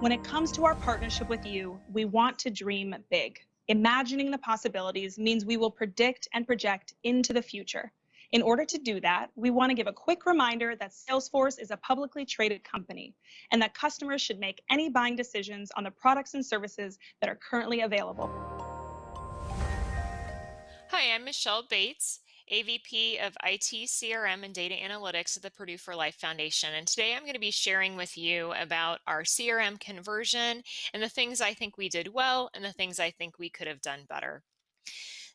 When it comes to our partnership with you, we want to dream big. Imagining the possibilities means we will predict and project into the future. In order to do that, we want to give a quick reminder that Salesforce is a publicly traded company and that customers should make any buying decisions on the products and services that are currently available. Hi, I'm Michelle Bates, AVP of IT, CRM, and Data Analytics at the Purdue for Life Foundation. And today I'm going to be sharing with you about our CRM conversion and the things I think we did well and the things I think we could have done better.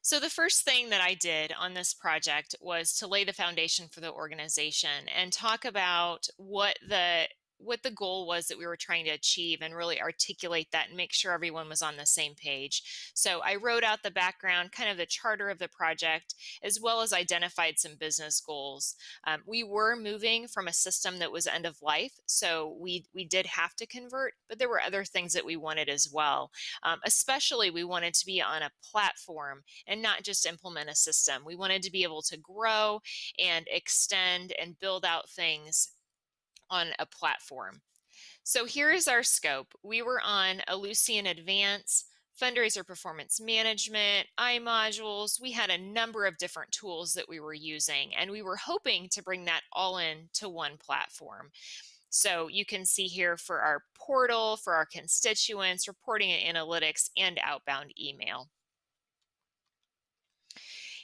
So the first thing that I did on this project was to lay the foundation for the organization and talk about what the what the goal was that we were trying to achieve and really articulate that and make sure everyone was on the same page. So I wrote out the background, kind of the charter of the project, as well as identified some business goals. Um, we were moving from a system that was end of life, so we, we did have to convert, but there were other things that we wanted as well. Um, especially we wanted to be on a platform and not just implement a system. We wanted to be able to grow and extend and build out things on a platform. So here is our scope. We were on Ellucian Advance, fundraiser performance management, iModules. We had a number of different tools that we were using, and we were hoping to bring that all in to one platform. So you can see here for our portal, for our constituents, reporting and analytics, and outbound email.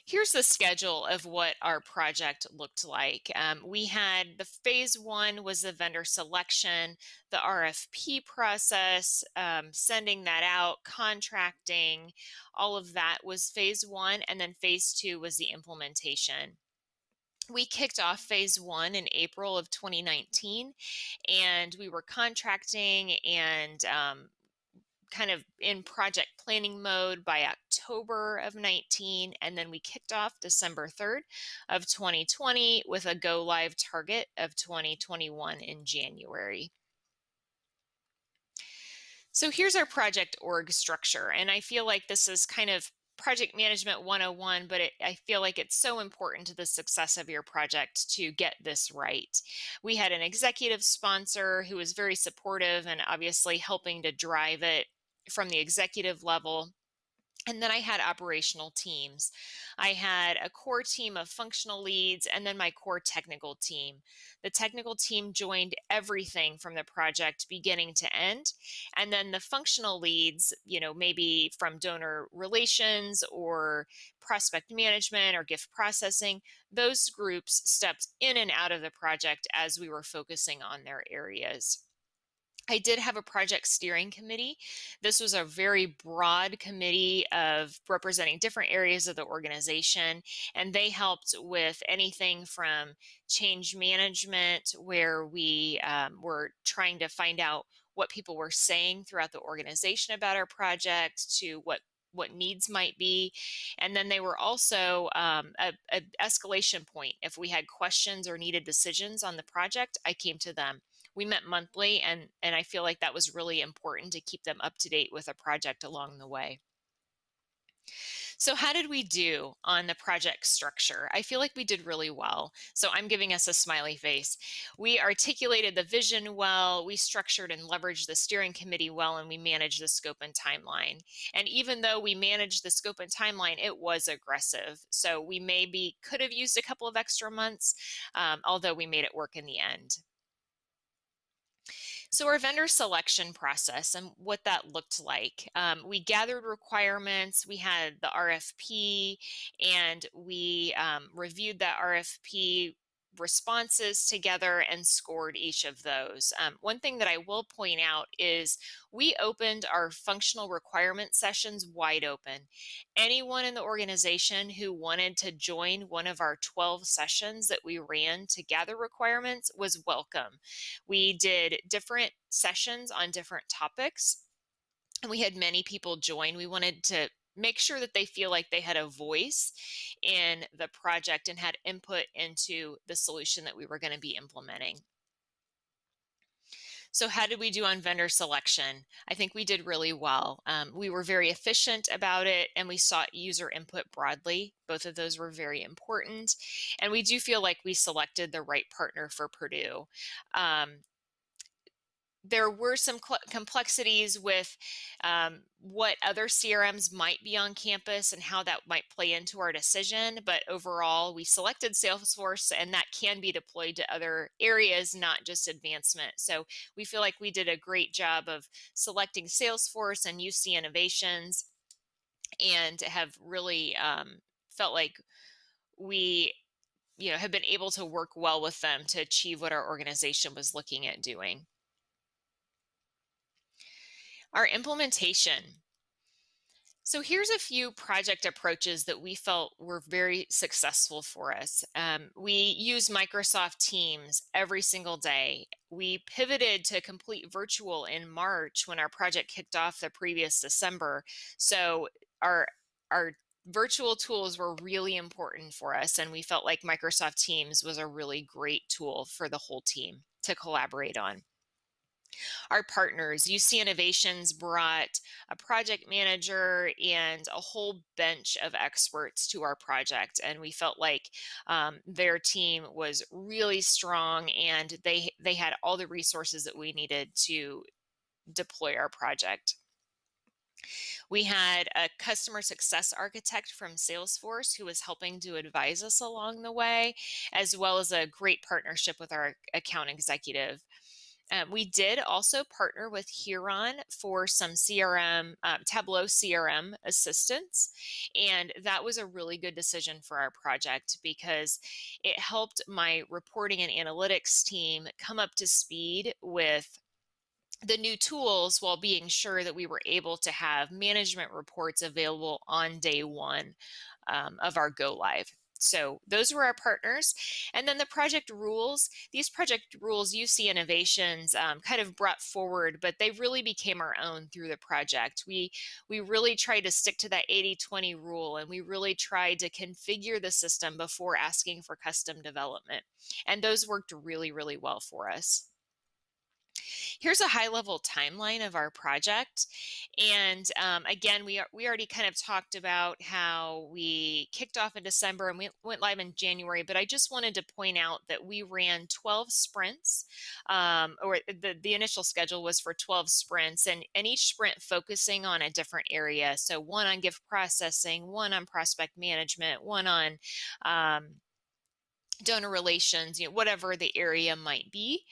Here's the schedule of what our project looked like. Um, we had the phase one was the vendor selection, the RFP process, um, sending that out, contracting, all of that was phase one. And then phase two was the implementation we kicked off phase one in April of 2019, and we were contracting and um, kind of in project planning mode by October of 19 and then we kicked off December 3rd of 2020 with a go live target of 2021 in January. So here's our project org structure and I feel like this is kind of project management 101 but it, I feel like it's so important to the success of your project to get this right. We had an executive sponsor who was very supportive and obviously helping to drive it from the executive level. And then I had operational teams. I had a core team of functional leads and then my core technical team. The technical team joined everything from the project beginning to end. And then the functional leads, you know, maybe from donor relations or prospect management or gift processing, those groups stepped in and out of the project as we were focusing on their areas. I did have a project steering committee. This was a very broad committee of representing different areas of the organization, and they helped with anything from change management, where we um, were trying to find out what people were saying throughout the organization about our project, to what what needs might be. And then they were also um, a, a, escalation point. If we had questions or needed decisions on the project i came to them we met monthly and and I feel like that was really important to keep them up to date with a project along the way. So how did we do on the project structure? I feel like we did really well. So I'm giving us a smiley face. We articulated the vision well, we structured and leveraged the steering committee well, and we managed the scope and timeline. And even though we managed the scope and timeline, it was aggressive. So we maybe could have used a couple of extra months, um, although we made it work in the end. So our vendor selection process and what that looked like. Um, we gathered requirements, we had the RFP, and we um, reviewed that RFP responses together and scored each of those. Um, one thing that I will point out is we opened our functional requirement sessions wide open. Anyone in the organization who wanted to join one of our 12 sessions that we ran to gather requirements was welcome. We did different sessions on different topics and we had many people join. We wanted to make sure that they feel like they had a voice in the project and had input into the solution that we were going to be implementing. So how did we do on vendor selection? I think we did really well. Um, we were very efficient about it and we sought user input broadly. Both of those were very important. And we do feel like we selected the right partner for Purdue. Um, there were some complexities with um, what other CRMs might be on campus and how that might play into our decision. But overall, we selected Salesforce and that can be deployed to other areas, not just advancement. So we feel like we did a great job of selecting Salesforce and UC Innovations and have really um, felt like we you know have been able to work well with them to achieve what our organization was looking at doing. Our implementation. So here's a few project approaches that we felt were very successful for us. Um, we use Microsoft Teams every single day. We pivoted to complete virtual in March when our project kicked off the previous December. So our, our virtual tools were really important for us and we felt like Microsoft Teams was a really great tool for the whole team to collaborate on our partners. UC Innovations brought a project manager and a whole bench of experts to our project. And we felt like um, their team was really strong and they, they had all the resources that we needed to deploy our project. We had a customer success architect from Salesforce who was helping to advise us along the way, as well as a great partnership with our account executive. Um, we did also partner with Huron for some CRM, um, Tableau CRM assistance. And that was a really good decision for our project because it helped my reporting and analytics team come up to speed with the new tools while being sure that we were able to have management reports available on day one um, of our go live. So those were our partners. And then the project rules, these project rules UC Innovations um, kind of brought forward, but they really became our own through the project. We, we really tried to stick to that 80-20 rule and we really tried to configure the system before asking for custom development. And those worked really, really well for us. Here's a high level timeline of our project. And um, again, we, we already kind of talked about how we kicked off in December and we went live in January, but I just wanted to point out that we ran 12 sprints, um, or the, the initial schedule was for 12 sprints and, and each sprint focusing on a different area. So one on gift processing, one on prospect management, one on um, donor relations, you know, whatever the area might be.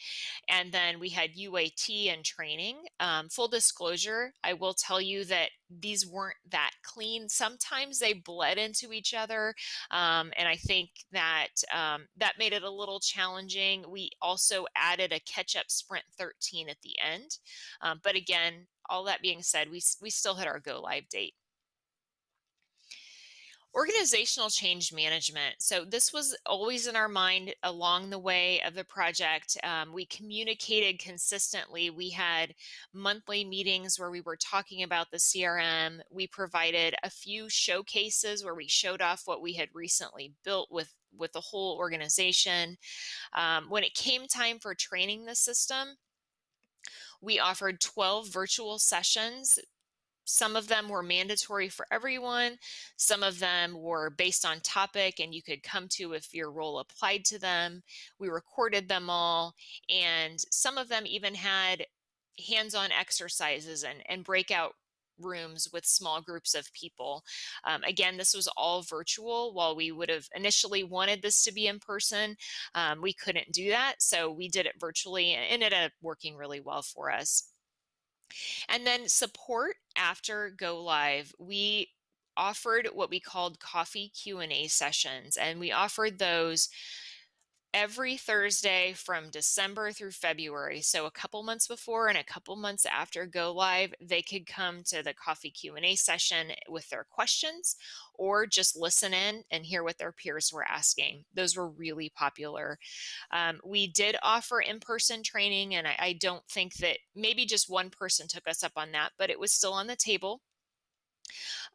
And then we had UAT and training. Um, full disclosure, I will tell you that these weren't that clean. Sometimes they bled into each other. Um, and I think that um, that made it a little challenging. We also added a catch up sprint 13 at the end. Um, but again, all that being said, we, we still hit our go live date. Organizational change management. So this was always in our mind along the way of the project. Um, we communicated consistently. We had monthly meetings where we were talking about the CRM. We provided a few showcases where we showed off what we had recently built with with the whole organization. Um, when it came time for training the system, we offered 12 virtual sessions some of them were mandatory for everyone. Some of them were based on topic and you could come to if your role applied to them. We recorded them all and some of them even had hands-on exercises and, and breakout rooms with small groups of people. Um, again, this was all virtual. While we would have initially wanted this to be in person, um, we couldn't do that. So we did it virtually and it ended up working really well for us. And then support after go live, we offered what we called coffee Q&A sessions and we offered those every Thursday from December through February. So a couple months before and a couple months after go live, they could come to the coffee Q&A session with their questions or just listen in and hear what their peers were asking. Those were really popular. Um, we did offer in-person training and I, I don't think that maybe just one person took us up on that, but it was still on the table.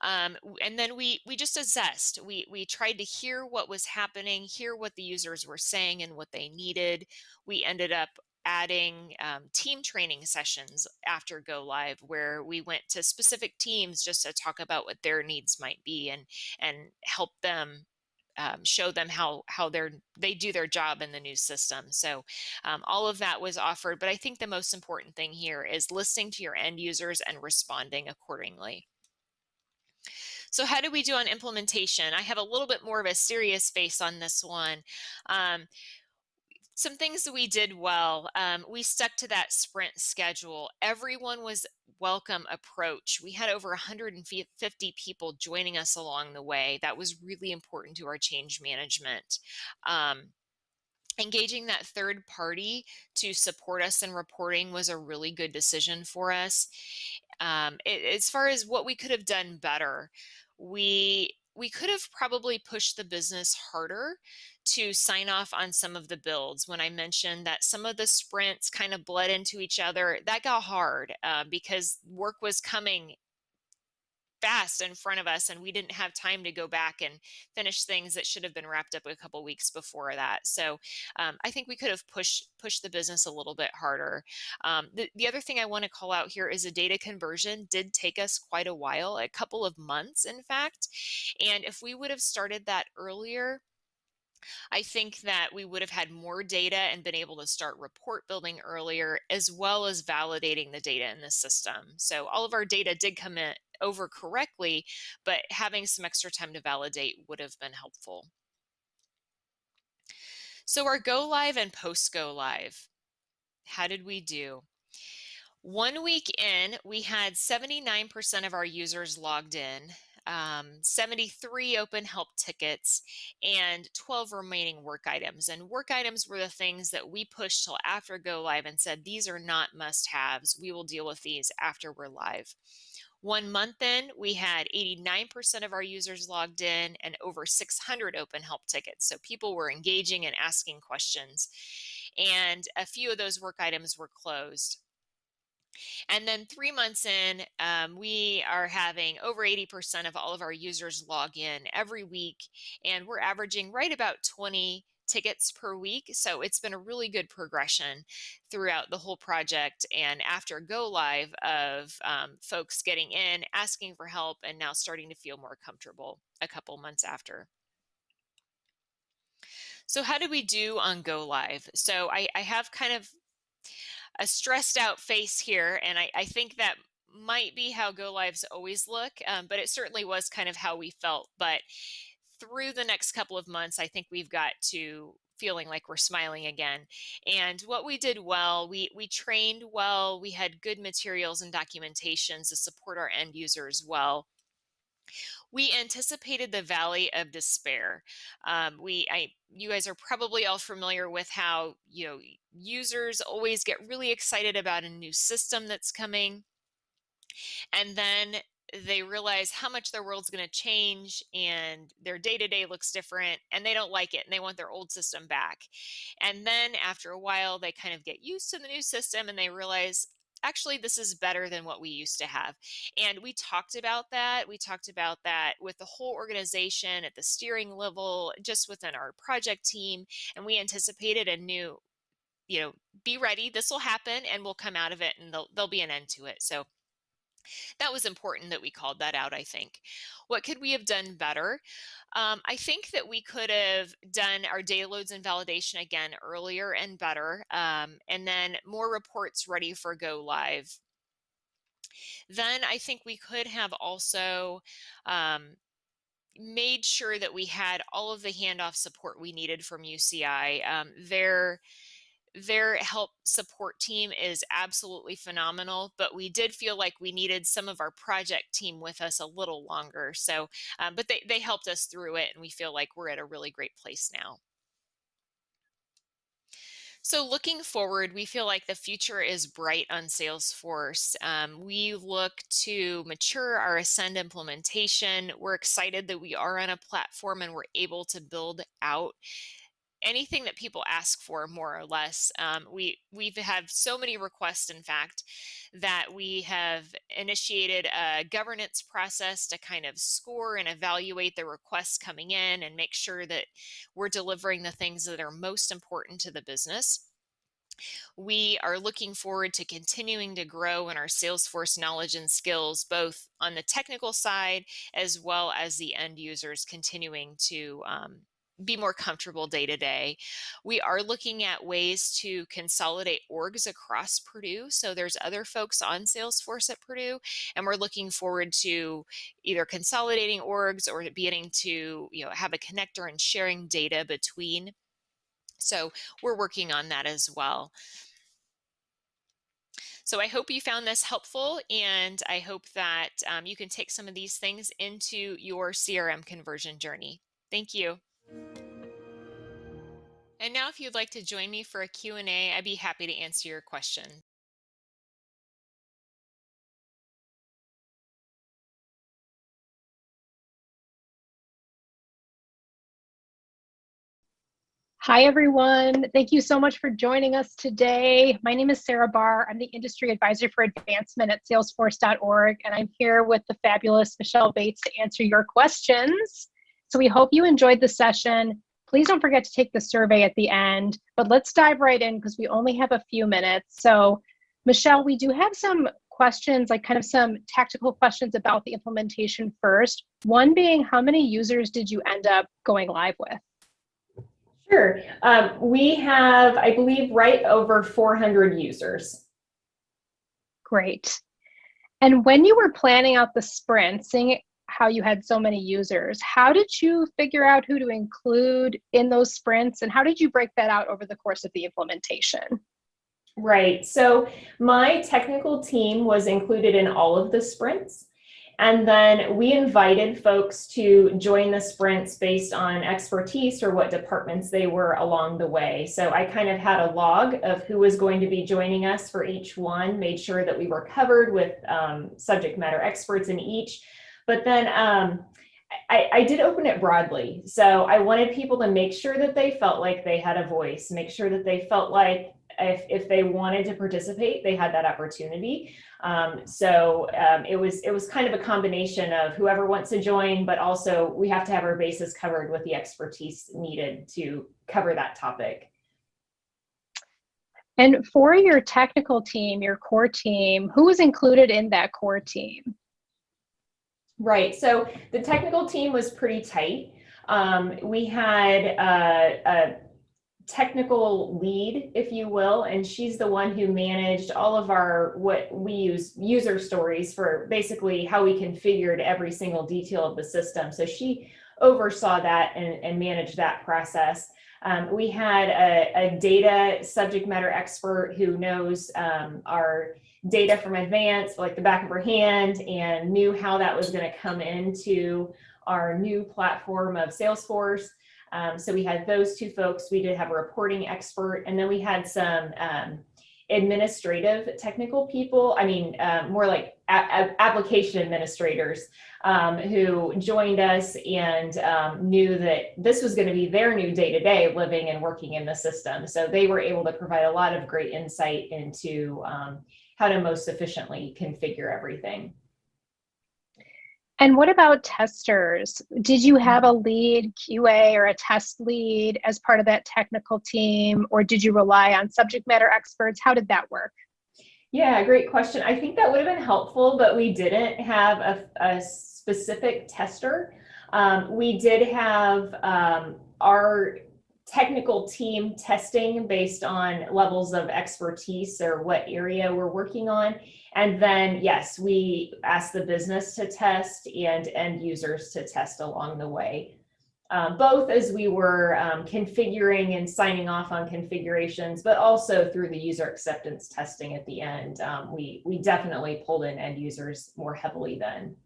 Um, and then we we just assessed. We we tried to hear what was happening, hear what the users were saying and what they needed. We ended up adding um, team training sessions after go live where we went to specific teams just to talk about what their needs might be and and help them um, show them how how they're they do their job in the new system. So um, all of that was offered, but I think the most important thing here is listening to your end users and responding accordingly. So how do we do on implementation? I have a little bit more of a serious face on this one. Um, some things that we did well um, we stuck to that sprint schedule. Everyone was welcome approach. We had over 150 people joining us along the way. That was really important to our change management. Um, engaging that third party to support us in reporting was a really good decision for us. Um, it, as far as what we could have done better we we could have probably pushed the business harder to sign off on some of the builds. When I mentioned that some of the sprints kind of bled into each other, that got hard uh, because work was coming fast in front of us and we didn't have time to go back and finish things that should have been wrapped up a couple weeks before that. So um, i think we could have pushed pushed the business a little bit harder. Um, the, the other thing i want to call out here is a data conversion did take us quite a while a couple of months in fact. And if we would have started that earlier I think that we would have had more data and been able to start report building earlier, as well as validating the data in the system. So all of our data did come in over correctly, but having some extra time to validate would have been helpful. So our go live and post go live, how did we do? One week in, we had 79% of our users logged in um, 73 open help tickets, and 12 remaining work items. And work items were the things that we pushed till after go live and said, these are not must haves. We will deal with these after we're live. One month in, we had 89% of our users logged in and over 600 open help tickets. So people were engaging and asking questions. And a few of those work items were closed. And then three months in, um, we are having over 80% of all of our users log in every week, and we're averaging right about 20 tickets per week. So it's been a really good progression throughout the whole project. And after go live of um, folks getting in, asking for help, and now starting to feel more comfortable a couple months after. So how did we do on go live? So I, I have kind of a stressed out face here. And I, I think that might be how go lives always look, um, but it certainly was kind of how we felt. But through the next couple of months, I think we've got to feeling like we're smiling again. And what we did well, we, we trained well, we had good materials and documentations to support our end users well we anticipated the valley of despair. Um, we, I, you guys are probably all familiar with how you know users always get really excited about a new system that's coming, and then they realize how much their world's going to change and their day to day looks different and they don't like it and they want their old system back. And then after a while, they kind of get used to the new system and they realize, actually this is better than what we used to have and we talked about that we talked about that with the whole organization at the steering level just within our project team and we anticipated a new you know be ready this will happen and we'll come out of it and there'll, be an end to it so that was important that we called that out, I think. What could we have done better? Um, I think that we could have done our data loads and validation again earlier and better, um, and then more reports ready for go live. Then I think we could have also um, made sure that we had all of the handoff support we needed from UCI. Um, their their help support team is absolutely phenomenal, but we did feel like we needed some of our project team with us a little longer. So, um, but they, they helped us through it and we feel like we're at a really great place now. So looking forward, we feel like the future is bright on Salesforce. Um, we look to mature our Ascend implementation. We're excited that we are on a platform and we're able to build out anything that people ask for more or less um, we we've had so many requests in fact that we have initiated a governance process to kind of score and evaluate the requests coming in and make sure that we're delivering the things that are most important to the business. We are looking forward to continuing to grow in our Salesforce knowledge and skills, both on the technical side as well as the end users continuing to um, be more comfortable day to day. We are looking at ways to consolidate orgs across Purdue. So there's other folks on Salesforce at Purdue, and we're looking forward to either consolidating orgs or beginning to you know have a connector and sharing data between. So we're working on that as well. So I hope you found this helpful and I hope that um, you can take some of these things into your CRM conversion journey. Thank you. And now if you'd like to join me for a Q&A, I'd be happy to answer your question. Hi, everyone. Thank you so much for joining us today. My name is Sarah Barr. I'm the Industry Advisor for Advancement at Salesforce.org, and I'm here with the fabulous Michelle Bates to answer your questions. So we hope you enjoyed the session. Please don't forget to take the survey at the end, but let's dive right in because we only have a few minutes. So Michelle, we do have some questions, like kind of some tactical questions about the implementation first. One being, how many users did you end up going live with? Sure. Um, we have, I believe, right over 400 users. Great. And when you were planning out the sprint, seeing how you had so many users, how did you figure out who to include in those sprints and how did you break that out over the course of the implementation? Right. So my technical team was included in all of the sprints. And then we invited folks to join the sprints based on expertise or what departments they were along the way. So I kind of had a log of who was going to be joining us for each one, made sure that we were covered with um, subject matter experts in each. But then um, I, I, did open it broadly. So I wanted people to make sure that they felt like they had a voice, make sure that they felt like if, if they wanted to participate, they had that opportunity. Um, so um, it was it was kind of a combination of whoever wants to join, but also we have to have our bases covered with the expertise needed to cover that topic. And for your technical team, your core team, who was included in that core team? Right, so the technical team was pretty tight. Um, we had uh, a technical lead, if you will, and she's the one who managed all of our what we use user stories for basically how we configured every single detail of the system. So she oversaw that and, and managed that process. Um, we had a, a, data subject matter expert who knows um, our data from advance, like the back of her hand, and knew how that was going to come into our new platform of Salesforce. Um, so we had those two folks. We did have a reporting expert, and then we had some um, administrative technical people. I mean, uh, more like application administrators um, who joined us and um, knew that this was going to be their new day to day living and working in the system. So they were able to provide a lot of great insight into um, how to most efficiently configure everything. And what about testers? Did you have a lead QA or a test lead as part of that technical team, or did you rely on subject matter experts? How did that work? Yeah, great question. I think that would have been helpful, but we didn't have a, a specific tester. Um, we did have um, our technical team testing based on levels of expertise or what area we're working on. And then, yes, we ask the business to test and end users to test along the way. Um, both as we were um, configuring and signing off on configurations, but also through the user acceptance testing at the end. Um, we, we definitely pulled in end users more heavily then.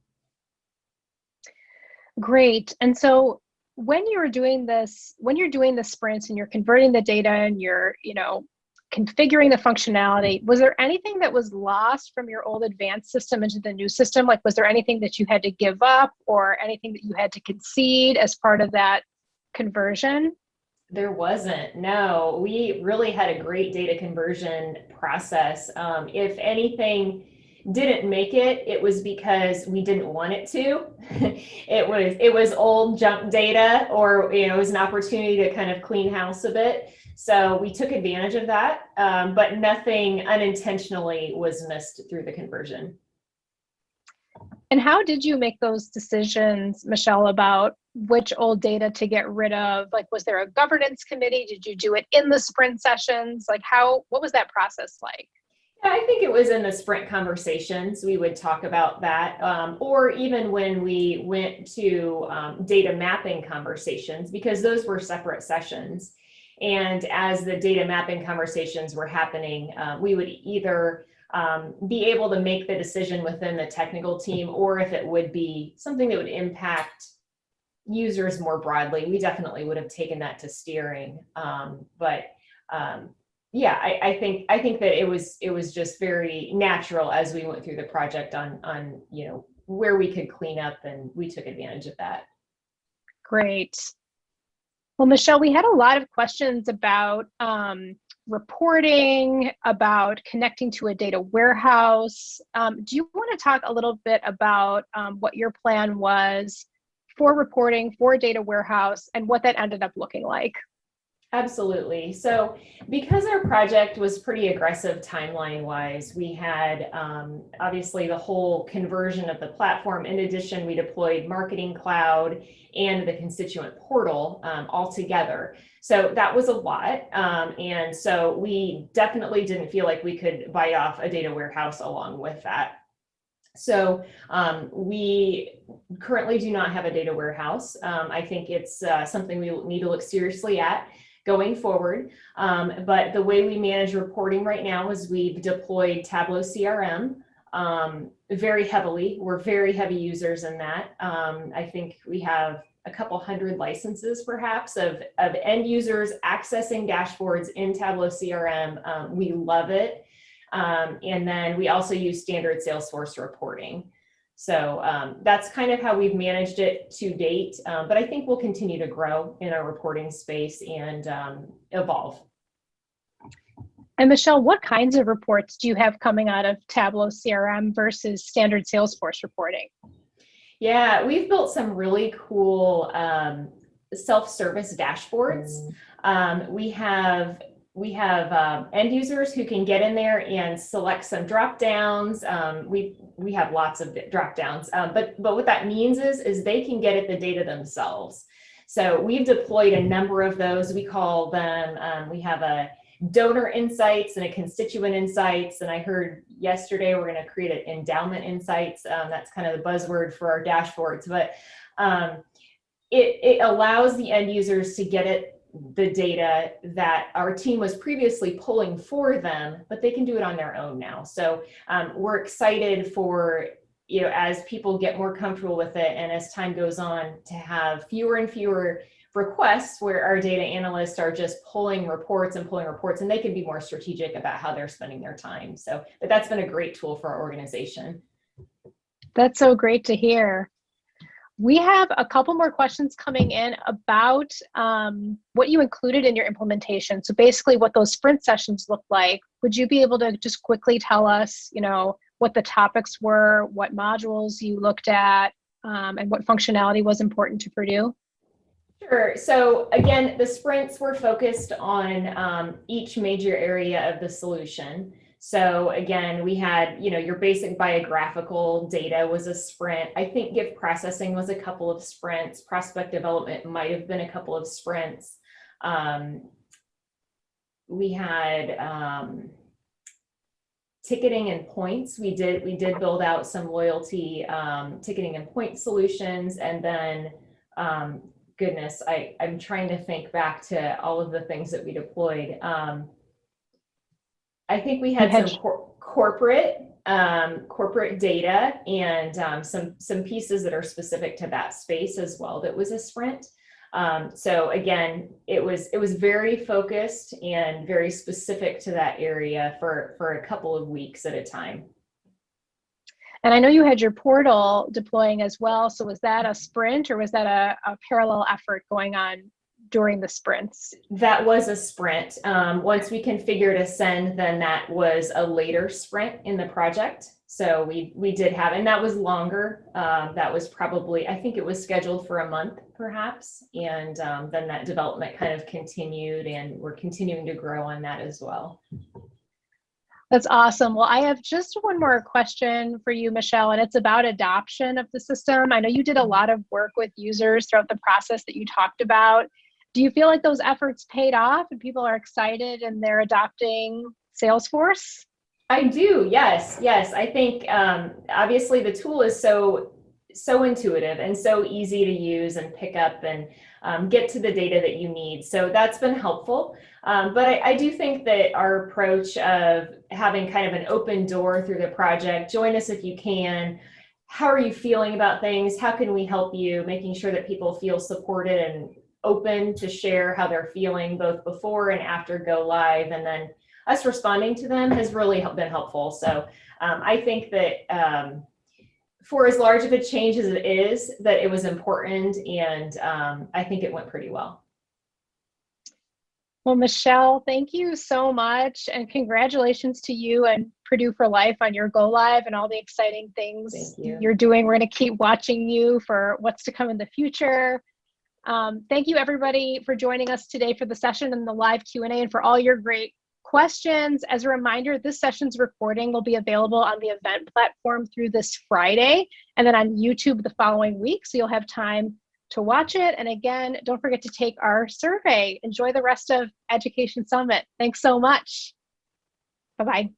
Great. And so when you're doing this, when you're doing the sprints and you're converting the data and you're, you know, configuring the functionality, was there anything that was lost from your old advanced system into the new system? Like, was there anything that you had to give up or anything that you had to concede as part of that conversion? There wasn't, no. We really had a great data conversion process. Um, if anything, didn't make it, it was because we didn't want it to. it was it was old junk data, or you know, it was an opportunity to kind of clean house a bit. So we took advantage of that, um, but nothing unintentionally was missed through the conversion. And how did you make those decisions, Michelle, about which old data to get rid of? Like, was there a governance committee? Did you do it in the sprint sessions? Like, how, what was that process like? Yeah, I think it was in the sprint conversations, we would talk about that. Um, or even when we went to um, data mapping conversations, because those were separate sessions. And as the data mapping conversations were happening, uh, we would either um, be able to make the decision within the technical team, or if it would be something that would impact users more broadly, we definitely would have taken that to steering. Um, but um, yeah, I, I, think I think that it was it was just very natural as we went through the project on on you know where we could clean up, and we took advantage of that. Great. Well, Michelle, we had a lot of questions about um, reporting, about connecting to a data warehouse. Um, do you want to talk a little bit about um, what your plan was for reporting for data warehouse and what that ended up looking like? Absolutely. So because our project was pretty aggressive timeline wise, we had um, obviously the whole conversion of the platform. In addition, we deployed Marketing Cloud and the constituent portal um, all together. So that was a lot. Um, and so we definitely didn't feel like we could bite off a data warehouse along with that. So um, we currently do not have a data warehouse. Um, I think it's uh, something we need to look seriously at going forward. Um, but the way we manage reporting right now is we've deployed Tableau CRM um, very heavily. We're very heavy users in that. Um, I think we have a couple hundred licenses perhaps of, of end users accessing dashboards in Tableau CRM. Um, we love it. Um, and then we also use standard Salesforce reporting. So um, that's kind of how we've managed it to date, um, but I think we'll continue to grow in our reporting space and um, evolve. And Michelle, what kinds of reports do you have coming out of Tableau CRM versus standard Salesforce reporting? Yeah, we've built some really cool um, self-service dashboards. Um, we have we have um, end users who can get in there and select some drop downs. Um, we we have lots of drop downs, um, but but what that means is is they can get at the data themselves. So we've deployed a number of those. We call them. Um, we have a donor insights and a constituent insights. And I heard yesterday we're going to create an endowment insights. Um, that's kind of the buzzword for our dashboards, but um, it it allows the end users to get it the data that our team was previously pulling for them, but they can do it on their own now. So um, we're excited for, you know, as people get more comfortable with it and as time goes on to have fewer and fewer requests where our data analysts are just pulling reports and pulling reports and they can be more strategic about how they're spending their time. So, but that's been a great tool for our organization. That's so great to hear. We have a couple more questions coming in about um, what you included in your implementation. So basically what those sprint sessions look like. Would you be able to just quickly tell us, you know, what the topics were, what modules you looked at, um, and what functionality was important to Purdue? Sure. So again, the sprints were focused on um, each major area of the solution. So again, we had, you know, your basic biographical data was a sprint. I think gift processing was a couple of sprints. Prospect development might have been a couple of sprints. Um, we had um, ticketing and points. We did we did build out some loyalty um, ticketing and point solutions, and then um, goodness, I I'm trying to think back to all of the things that we deployed. I think we had, some cor corporate um, corporate data and um, some some pieces that are specific to that space as well. That was a sprint. Um, so again, it was it was very focused and very specific to that area for for a couple of weeks at a time. And I know you had your portal deploying as well. So was that a sprint or was that a, a parallel effort going on during the sprints? That was a sprint. Um, once we configured Ascend, then that was a later sprint in the project. So we we did have, and that was longer. Um, that was probably, I think it was scheduled for a month, perhaps. And um, then that development kind of continued, and we're continuing to grow on that as well. That's awesome. Well, I have just one more question for you, Michelle, and it's about adoption of the system. I know you did a lot of work with users throughout the process that you talked about. Do you feel like those efforts paid off and people are excited and they're adopting Salesforce? I do. Yes. Yes. I think um, obviously the tool is so so intuitive and so easy to use and pick up and um, get to the data that you need. So that's been helpful. Um, but I, I do think that our approach of having kind of an open door through the project, join us if you can. How are you feeling about things? How can we help you? Making sure that people feel supported and open to share how they're feeling both before and after go live. And then us responding to them has really been helpful. So um, I think that um, for as large of a change as it is, that it was important and um, I think it went pretty well. Well, Michelle, thank you so much and congratulations to you and Purdue for Life on your go live and all the exciting things you. you're doing. We're going to keep watching you for what's to come in the future. Um, thank you everybody for joining us today for the session and the live Q&A and for all your great questions. As a reminder, this session's recording will be available on the event platform through this Friday and then on YouTube the following week. So you'll have time to watch it. And again, don't forget to take our survey. Enjoy the rest of Education Summit. Thanks so much. Bye-bye.